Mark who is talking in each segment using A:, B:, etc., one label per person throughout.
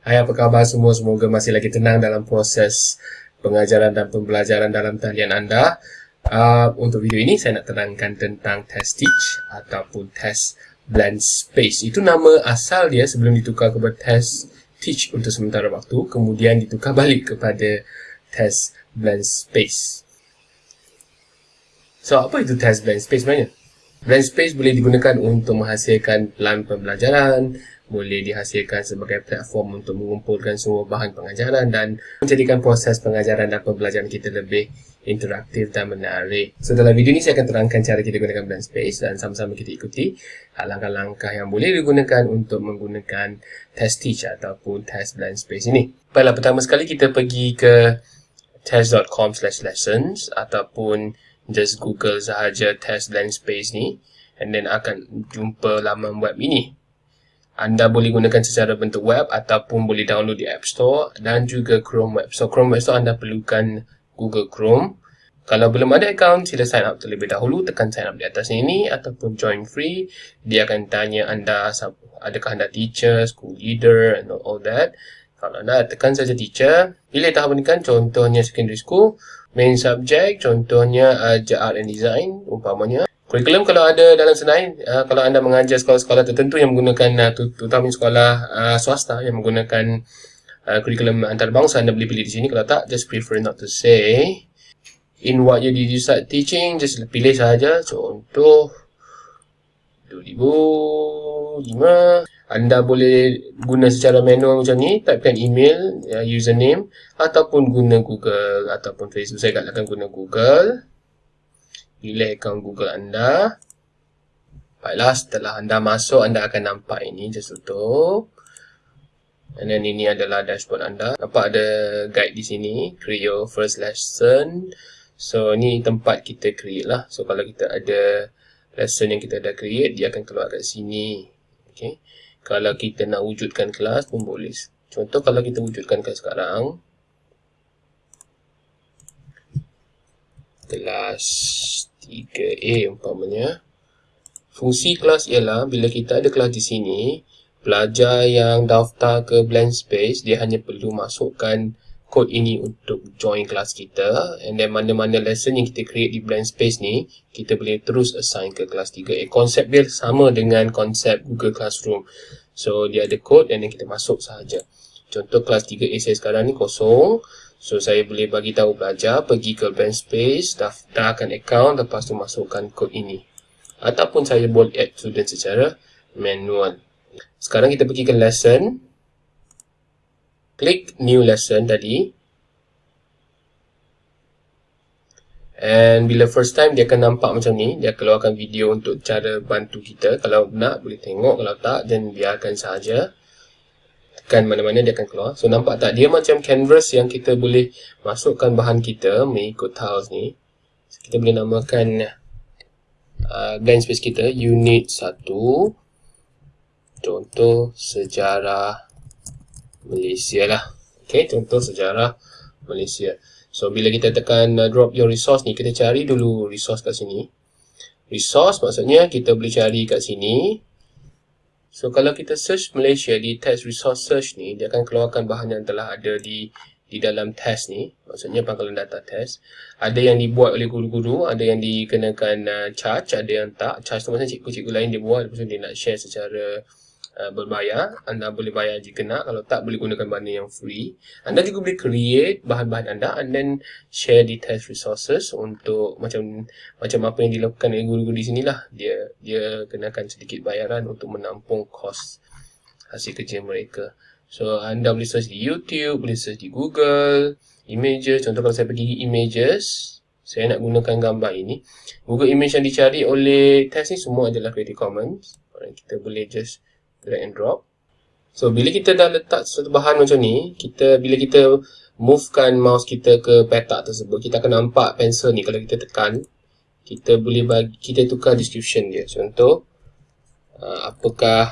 A: Hai, apa khabar semua? Semoga masih lagi tenang dalam proses pengajaran dan pembelajaran dalam talian anda. Uh, untuk video ini, saya nak terangkan tentang test teach ataupun test blend space. Itu nama asal dia sebelum ditukar kepada test teach untuk sementara waktu. Kemudian ditukar balik kepada test blend space. So, apa itu test blend space sebenarnya? Blend space boleh digunakan untuk menghasilkan plan pembelajaran, boleh dihasilkan sebagai platform untuk mengumpulkan semua bahan pengajaran dan menjadikan proses pengajaran dan pembelajaran kita lebih interaktif dan menarik. So dalam video ini saya akan terangkan cara kita gunakan Blend Space dan sama-sama kita ikuti langkah-langkah yang boleh digunakan untuk menggunakan Test Teach ataupun Test Blend Space ini. Baiklah, pertama sekali kita pergi ke test.com lessons ataupun just google sahaja Test Blend Space ni and then akan jumpa laman web ini anda boleh gunakan secara bentuk web ataupun boleh download di App Store dan juga Chrome Web. So Chrome Web Store anda perlukan Google Chrome. Kalau belum ada account, sila sign up terlebih dahulu. Tekan sign up di atas ini ataupun join free. Dia akan tanya anda adakah anda teacher, school leader and all that. Kalau anda tekan saja teacher, pilih tahap pendidikan contohnya secondary school. Main subject contohnya ajar art and design umpamanya. Kurikulum kalau ada dalam Senai, uh, kalau anda mengajar sekolah-sekolah tertentu yang menggunakan, uh, terutama sekolah uh, swasta yang menggunakan uh, kurikulum antarabangsa, anda boleh pilih di sini. Kalau tak, just prefer not to say. In what year did you start teaching? Just pilih sahaja. Contoh, 2005. Anda boleh guna secara manual macam ni, typekan email, uh, username ataupun guna Google ataupun Facebook. Saya galakkan guna Google pilih akaun Google anda. Baiklah, setelah anda masuk, anda akan nampak ini. Just tutup. And then ini adalah dashboard anda. Nampak ada guide di sini. Create your first lesson. So, ini tempat kita create lah. So, kalau kita ada lesson yang kita dah create, dia akan keluar kat sini. Okay. Kalau kita nak wujudkan kelas pun boleh. Contoh, kalau kita wujudkan kelas sekarang. Kelas 3A umpamanya. Fungsi kelas ialah bila kita ada kelas di sini, pelajar yang daftar ke blank space, dia hanya perlu masukkan kod ini untuk join kelas kita. And then mana-mana lesson yang kita create di blank space ni kita boleh terus assign ke kelas 3A konsep dia sama dengan konsep Google Classroom. So dia ada kod dan kita masuk sahaja. Contoh kelas 3A saya sekarang ni kosong So saya boleh bagi tahu pelajar pergi ke bank space, daftarkan account lepas tu masukkan kod ini. Ataupun saya boleh add student secara manual. Sekarang kita pergi ke lesson. Klik new lesson tadi. And bila first time dia akan nampak macam ni, dia keluarkan video untuk cara bantu kita. Kalau nak boleh tengok, kalau tak dan biarkan sahaja tekan mana-mana dia akan keluar. So nampak tak dia macam canvas yang kita boleh masukkan bahan kita mengikut tiles ni. So, kita boleh namakan uh, blank space kita unit 1. Contoh sejarah Malaysia lah. Okay, contoh sejarah Malaysia. So bila kita tekan uh, drop your resource ni, kita cari dulu resource kat sini. Resource maksudnya kita boleh cari kat sini. So kalau kita search Malaysia di test resource search ni, dia akan keluarkan bahan yang telah ada di di dalam test ni. Maksudnya pangkalan data test. Ada yang dibuat oleh guru-guru, ada yang dikenakan uh, charge, ada yang tak. Charge tu maksudnya cikgu-cikgu lain dia buat, lepas tu dia nak share secara uh, berbayar. Anda boleh bayar jika nak. Kalau tak, boleh gunakan bahan yang free. Anda juga boleh create bahan-bahan anda and then share di test resources untuk macam macam apa yang dilakukan oleh guru-guru di sini lah. Dia dia kenakan sedikit bayaran untuk menampung kos hasil kerja mereka. So, anda boleh search di YouTube, boleh search di Google, images. Contoh kalau saya pergi images, saya nak gunakan gambar ini. Google image yang dicari oleh test ni semua adalah Creative Commons. Kita boleh just drag and drop. So bila kita dah letak satu bahan macam ni, kita bila kita movekan mouse kita ke petak tersebut, kita akan nampak pensel ni kalau kita tekan, kita boleh bagi kita tukar description dia. Contoh uh, apakah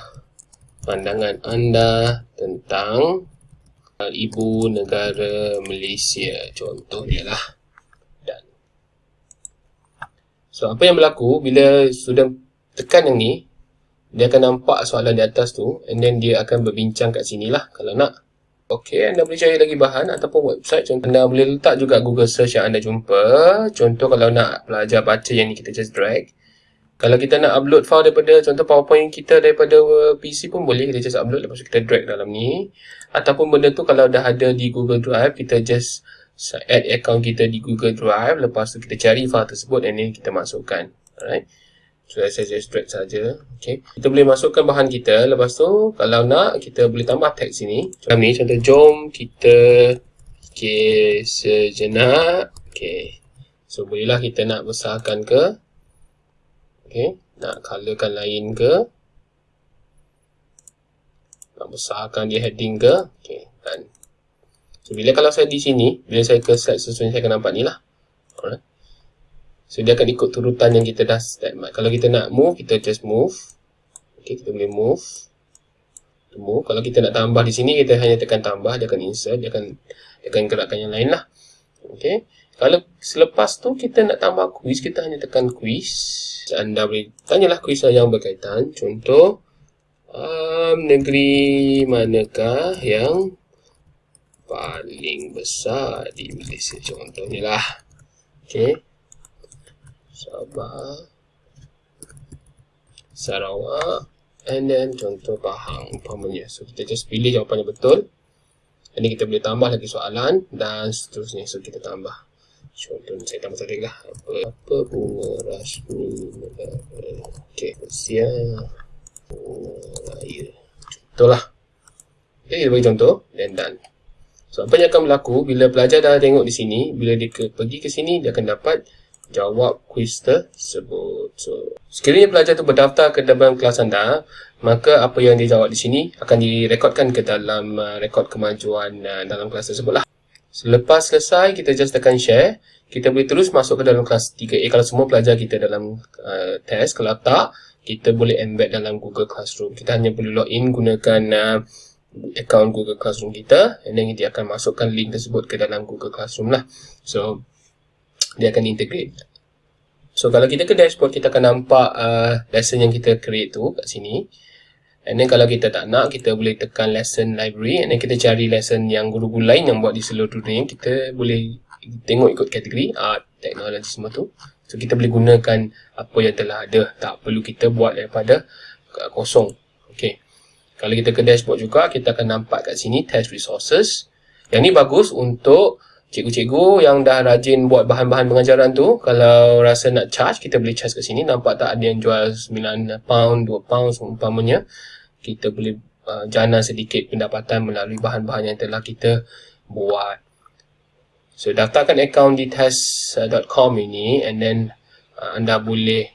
A: pandangan anda tentang ibu negara Malaysia contoh dia lah. Dan so apa yang berlaku bila sudah tekan yang ni dia akan nampak soalan di atas tu and then dia akan berbincang kat sini lah kalau nak Okey, anda boleh cari lagi bahan ataupun website. Contoh, anda boleh letak juga Google search yang anda jumpa. Contoh kalau nak belajar baca yang ni kita just drag. Kalau kita nak upload file daripada contoh PowerPoint kita daripada PC pun boleh kita just upload lepas kita drag dalam ni. Ataupun benda tu kalau dah ada di Google Drive kita just add account kita di Google Drive lepas tu kita cari file tersebut dan ni kita masukkan. Alright. Saya just drag saja. Okay. Kita boleh masukkan bahan kita lepas tu kalau nak kita boleh tambah tag sini. Macam ni contoh jom kita okay, sejenak. Okay. So bolehlah kita nak besarkan ke Okay, nak colorkan lain ke? Nak besarkan dia heading ke? Okay, dan so bila kalau saya di sini, bila saya ke slide sesuai saya akan nampak ni lah. Alright. So dia akan ikut turutan yang kita dah set. Kalau kita nak move, kita just move. Okay, kita boleh move. Move. Kalau kita nak tambah di sini, kita hanya tekan tambah, dia akan insert, dia akan dia akan gerakkan yang lain lah. Okay. Kalau selepas tu kita nak tambah quiz, kita hanya tekan quiz anda boleh tanyalah kuisan yang berkaitan. Contoh, um, negeri manakah yang paling besar di Malaysia? Contohnya lah. Okay. Sabah. Sarawak. And then contoh Pahang. Umpamanya. So, kita just pilih jawapan yang betul. Ini kita boleh tambah lagi soalan. Dan seterusnya. So, kita tambah. Contoh saya tambah satu lah. Apa, apa bunga rasmi negara? Okey, Malaysia. Bunga raya. Contoh lah. Okay, kita bagi contoh. Dan done. So, apa yang akan berlaku bila pelajar dah tengok di sini, bila dia ke, pergi ke sini, dia akan dapat jawab kuis tersebut. So, sekiranya pelajar tu berdaftar ke dalam kelas anda, maka apa yang dia jawab di sini akan direkodkan ke dalam uh, rekod kemajuan uh, dalam kelas tersebut lah. Selepas selesai, kita just tekan share. Kita boleh terus masuk ke dalam kelas 3A kalau semua pelajar kita dalam uh, test. Kalau tak, kita boleh embed dalam Google Classroom. Kita hanya perlu login gunakan uh, account Google Classroom kita. And then dia akan masukkan link tersebut ke dalam Google Classroom lah. So, dia akan integrate. So, kalau kita ke dashboard, kita akan nampak uh, lesson yang kita create tu kat sini. And then kalau kita tak nak, kita boleh tekan lesson library and then kita cari lesson yang guru-guru lain yang buat di seluruh dunia. Kita boleh tengok ikut kategori art, teknologi semua tu. So kita boleh gunakan apa yang telah ada. Tak perlu kita buat daripada kosong. Okay. Kalau kita ke dashboard juga, kita akan nampak kat sini test resources. Yang ni bagus untuk cikgu-cikgu yang dah rajin buat bahan-bahan pengajaran tu. Kalau rasa nak charge, kita boleh charge kat sini. Nampak tak ada yang jual 9 pound, 2 pound seumpamanya kita boleh uh, jana sedikit pendapatan melalui bahan-bahan yang telah kita buat. So, daftarkan akaun di test.com ini and then uh, anda boleh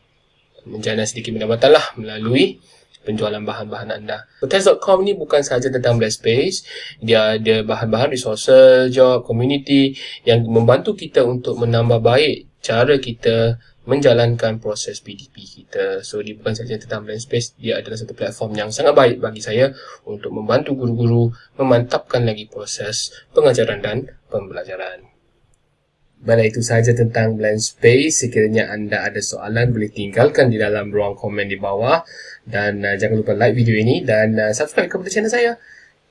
A: menjana sedikit pendapatan lah melalui penjualan bahan-bahan anda. So, test.com ni bukan sahaja tentang Black Space. Dia ada bahan-bahan resources, job, community yang membantu kita untuk menambah baik cara kita menjalankan proses PDP kita. So, dia bukan saja tentang Blend Space, dia adalah satu platform yang sangat baik bagi saya untuk membantu guru-guru memantapkan lagi proses pengajaran dan pembelajaran. Baiklah, itu sahaja tentang Blend Space. Sekiranya anda ada soalan, boleh tinggalkan di dalam ruang komen di bawah. Dan uh, jangan lupa like video ini dan uh, subscribe kepada channel saya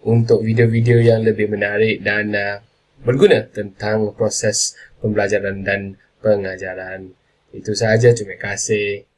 A: untuk video-video yang lebih menarik dan uh, berguna tentang proses pembelajaran dan pengajaran. Itu sahaja, terima kasih.